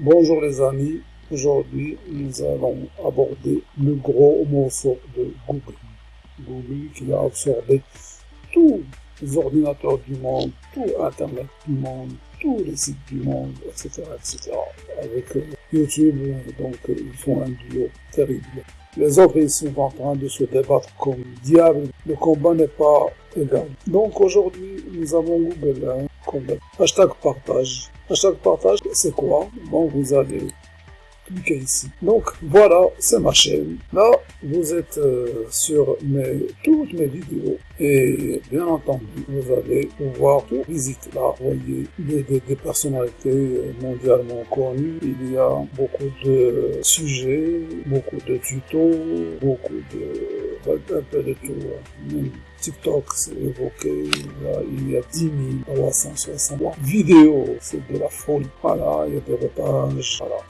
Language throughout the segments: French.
Bonjour les amis, aujourd'hui nous allons aborder le gros morceau de Google. Google qui a absorbé tous les ordinateurs du monde, tout Internet du monde, tous les sites du monde, etc. etc. Avec euh, YouTube, donc ils font un duo terrible. Les autres ils sont en train de se débattre comme diable. Le combat n'est pas égal. Donc aujourd'hui nous avons Google, hein, combat. Hashtag partage. Hashtag partage, c'est quoi? Bon, vous allez cliquez ici. Donc voilà, c'est ma chaîne. Là, vous êtes euh, sur mes, toutes mes vidéos et bien entendu, vous allez pouvoir tout visiter. Là, vous voyez des, des, des, personnalités mondialement connues. Il y a beaucoup de sujets, beaucoup de tutos, beaucoup de... un peu de tout. TikTok, c'est évoqué. Il y a 10 360 vidéos. C'est de la folie. Voilà, il y a des repages. Voilà,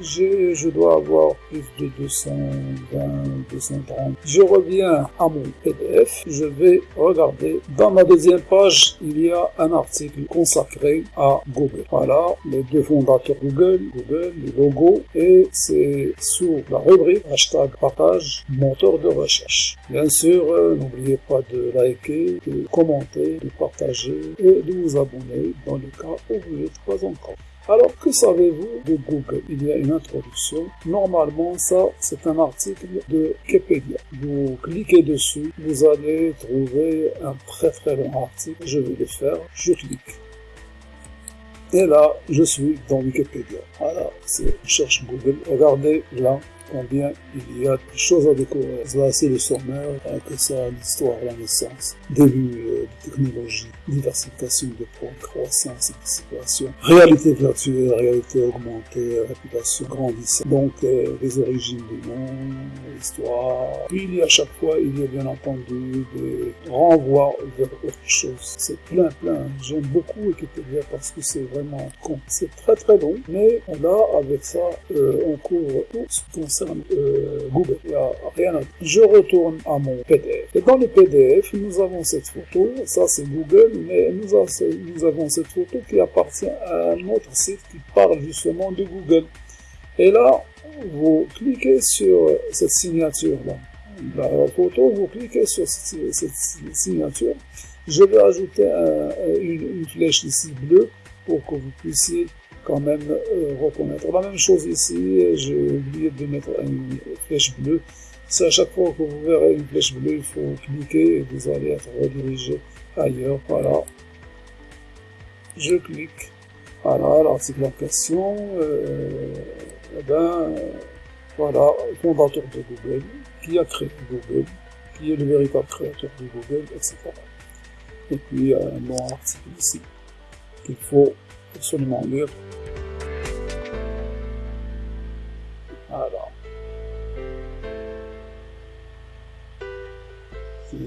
je dois avoir plus de 220, 230. Je reviens à mon PDF. Je vais regarder. Dans ma deuxième page, il y a un article consacré à Google. Voilà, les deux fondateurs Google, Google, le logo, et c'est sous la rubrique hashtag partage, moteur de recherche. Bien sûr, euh, n'oubliez pas de liker, de commenter, de partager et de vous abonner dans le cas où vous n'êtes pas encore. Alors, que savez-vous de Google? Il y a une introduction. Normalement, ça, c'est un article de Wikipédia. Vous cliquez dessus, vous allez trouver un très très long article. Je vais le faire. Je clique. Et là, je suis dans Wikipédia. Voilà, c'est cherche Google. Regardez là, combien il y a de choses à découvrir. Là, c'est le sommaire, que ça, l'histoire, la naissance, début euh, de technologie, diversification de points, croissance et participation, réalité virtuelle, réalité augmentée, réputation grandissante. Donc, euh, les origines du monde, l'histoire. Puis, il y a à chaque fois, il y a bien entendu des renvois vers autre chose. C'est plein, plein. J'aime beaucoup Wikipédia parce que c'est vraiment con. C'est très, très long, mais là, avec ça, euh, on couvre tout ce qui concerne euh, Google. Il n'y a rien à. Je retourne à mon PDF. Et dans le PDF, nous avons cette photo. Ça, c'est Google, mais nous, avons cette photo qui appartient à un autre site qui parle justement de Google. Et là, vous cliquez sur cette signature-là. La photo, vous cliquez sur cette, signature. Je vais ajouter un, une, une flèche ici bleue pour que vous puissiez quand même euh, reconnaître. La même chose ici, j'ai oublié de mettre une flèche bleue. C'est à chaque fois que vous verrez une flèche bleue, il faut cliquer et vous allez être redirigé ailleurs. Voilà. Je clique. Voilà l'article en question. Euh, eh ben, voilà, fondateur de Google, qui a créé Google, qui est le véritable créateur de Google, etc. Et puis, un bon article ici qu'il faut absolument lire.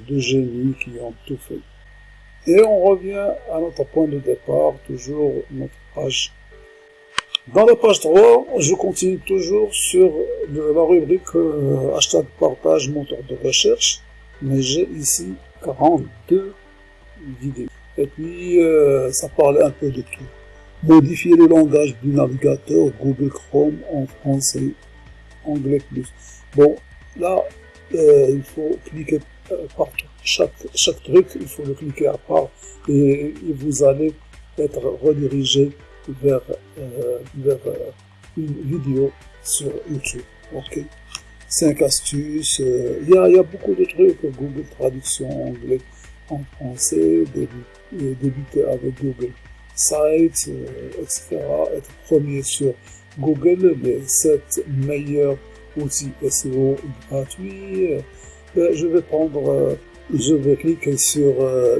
Deux génies qui ont tout fait. Et on revient à notre point de départ, toujours notre page. Dans la page 3, je continue toujours sur la rubrique euh, hashtag partage moteur de recherche, mais j'ai ici 42 vidéos. Et puis, euh, ça parle un peu de tout. Modifier le langage du navigateur Google Chrome en français, anglais plus. Bon, là, euh, il faut cliquer partout. Chaque, chaque truc, il faut le cliquer à part et, vous allez être redirigé vers, euh, vers euh, une vidéo sur YouTube. Ok. 5 astuces. Euh, il y, a, y, a, beaucoup de trucs. Google Traduction anglais en français, débuter, avec Google Sites, etc. Être premier sur Google, les 7 meilleurs outils SEO gratuits. Ben, je vais prendre, je vais cliquer sur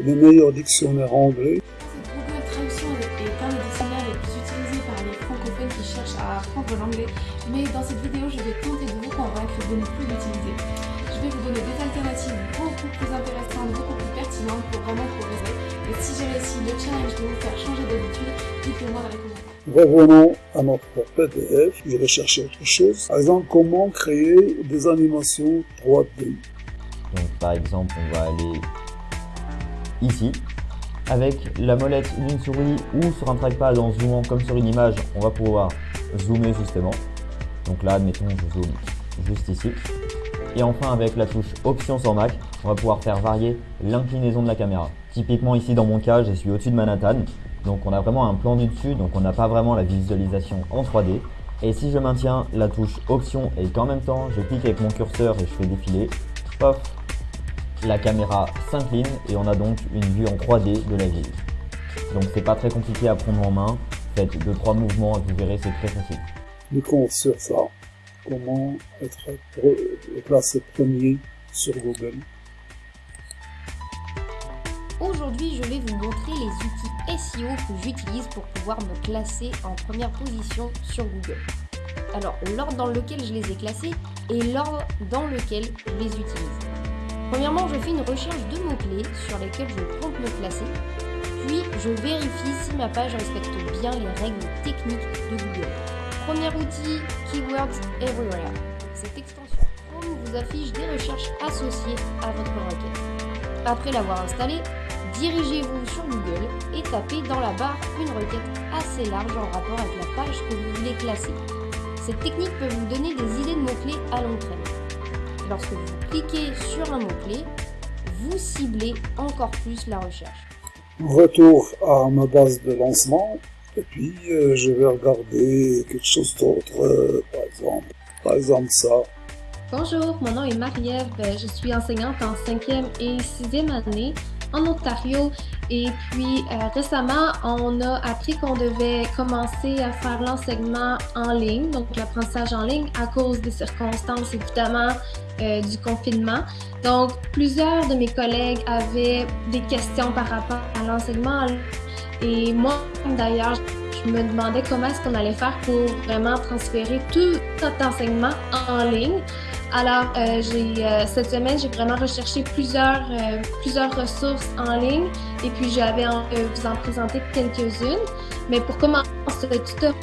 les meilleurs dictionnaires anglais. Google Traduction est un des dictionnaires les plus utilisés par les francophones qui cherchent à apprendre l'anglais, mais dans cette vidéo, je vais tenter de vous convaincre de ne plus l'utiliser. Je vais vous donner des alternatives beaucoup plus intéressantes, beaucoup plus pertinentes pour vraiment progresser. Et si j'ai réussi le challenge de vous faire changer d'habitude, dites-le moi dans les commentaires. Revenons à notre PDF, je vais chercher autre chose. Par exemple, comment créer des animations 3D. Donc par exemple, on va aller ici. Avec la molette d'une souris ou sur un trackpad en zoomant comme sur une image, on va pouvoir zoomer justement. Donc là, admettons, je zoome juste ici. Et enfin, avec la touche Option sur Mac, on va pouvoir faire varier l'inclinaison de la caméra. Typiquement ici, dans mon cas, je suis au-dessus de Manhattan. Donc on a vraiment un plan du dessus, donc on n'a pas vraiment la visualisation en 3D. Et si je maintiens la touche Option et qu'en même temps, je clique avec mon curseur et je fais défiler, paf, la caméra s'incline et on a donc une vue en 3D de la ville. Donc c'est pas très compliqué à prendre en main, faites deux trois mouvements et vous verrez c'est très facile. Du coup sur ça, comment être placé premier sur Google Aujourd'hui, je vais vous montrer les outils SEO que j'utilise pour pouvoir me classer en première position sur Google. Alors, l'ordre dans lequel je les ai classés et l'ordre dans lequel je les utilise. Premièrement, je fais une recherche de mots-clés sur lesquels je compte me classer. Puis, je vérifie si ma page respecte bien les règles techniques de Google. Premier outil, Keywords Everywhere. Cette extension Chrome vous affiche des recherches associées à votre requête. Après l'avoir installée, dirigez-vous sur Google et tapez dans la barre une requête assez large en rapport avec la page que vous voulez classer. Cette technique peut vous donner des idées de mots-clés à long. Lorsque vous cliquez sur un mot-clé, vous ciblez encore plus la recherche. Retour à ma base de lancement et puis euh, je vais regarder quelque chose d'autre, euh, par exemple, par exemple ça. Bonjour, mon nom est Marie-Ève, je suis enseignante en 5e et 6e année en Ontario. Et puis euh, récemment, on a appris qu'on devait commencer à faire l'enseignement en ligne, donc l'apprentissage en ligne à cause des circonstances évidemment euh, du confinement. Donc plusieurs de mes collègues avaient des questions par rapport à l'enseignement et moi d'ailleurs, je me demandais comment est-ce qu'on allait faire pour vraiment transférer tout notre enseignement en ligne. Alors, euh, euh, cette semaine, j'ai vraiment recherché plusieurs, euh, plusieurs ressources en ligne et puis j'avais envie de vous en présenter quelques-unes. Mais pour commencer ce tutoriel,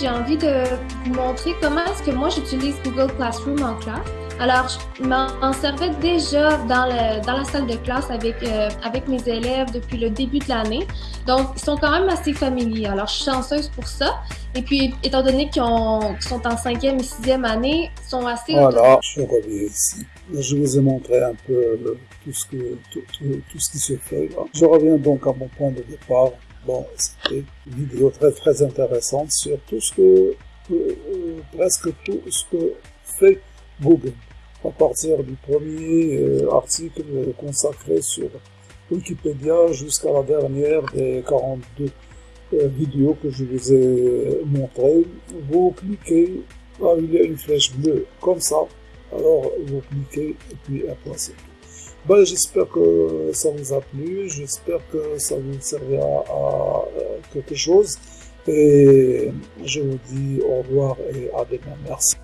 j'ai envie de vous montrer comment est-ce que moi j'utilise Google Classroom en classe. Alors, je m'en servais déjà dans, le, dans la salle de classe avec, euh, avec mes élèves depuis le début de l'année. Donc, ils sont quand même assez familiers. Alors, je suis chanceuse pour ça. Et puis, étant donné qu'ils sont en cinquième et sixième année, ils sont assez... Voilà, je reviens ici. Je vous ai montré un peu euh, tout ce, que, tout, tout, ce qui se fait là. Je reviens donc à mon point de départ. Bon, c'était une vidéo très très intéressante sur tout ce que, euh, presque tout ce que fait Google. À partir du premier euh, article consacré sur Wikipédia jusqu'à la dernière des 42 euh, vidéos que je vous ai montrées, vous cliquez, ah, il y a une flèche bleue comme ça, alors vous cliquez et puis après c'est. Ben, j'espère que ça vous a plu, j'espère que ça vous servira à euh, quelque chose et je vous dis au revoir et à demain. Merci.